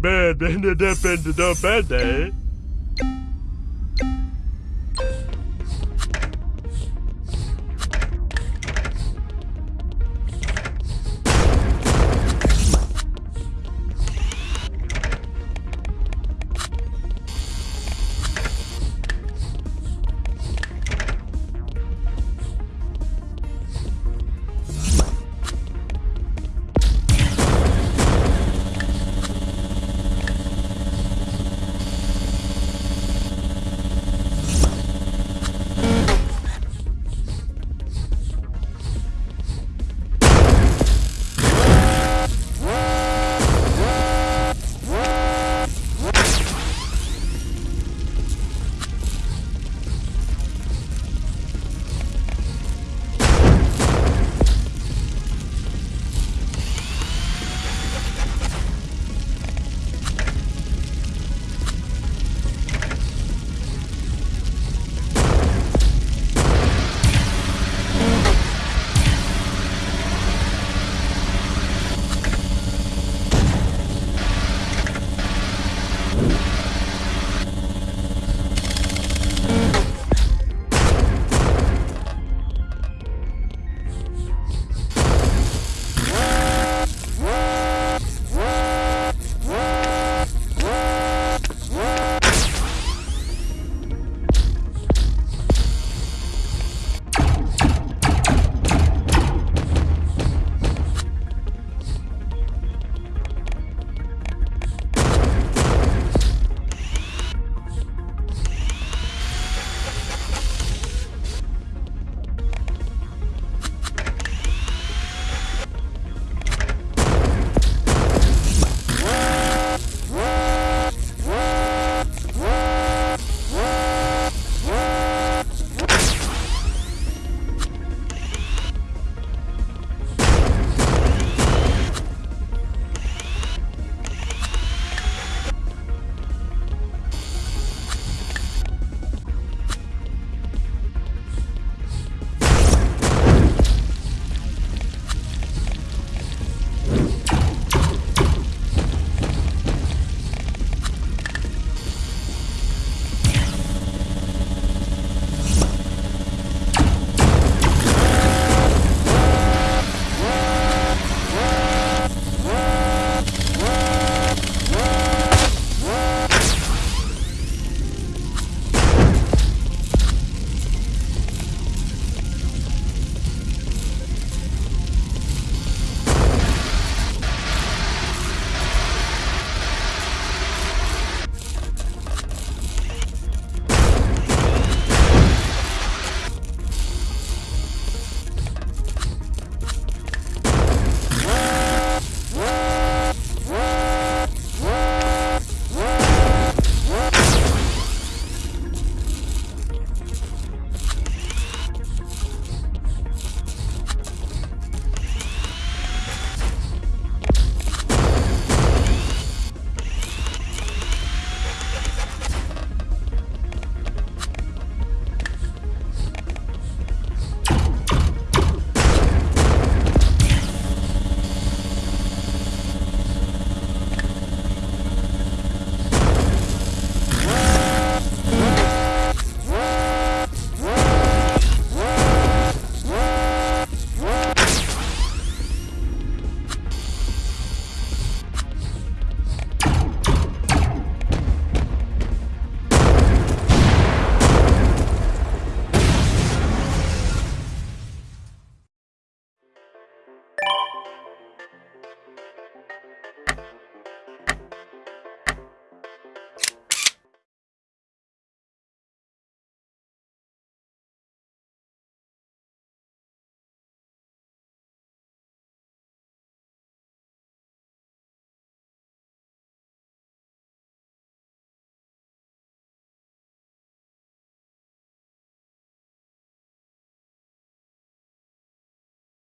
Bad, bad, bad, bad, bad. bad, bad.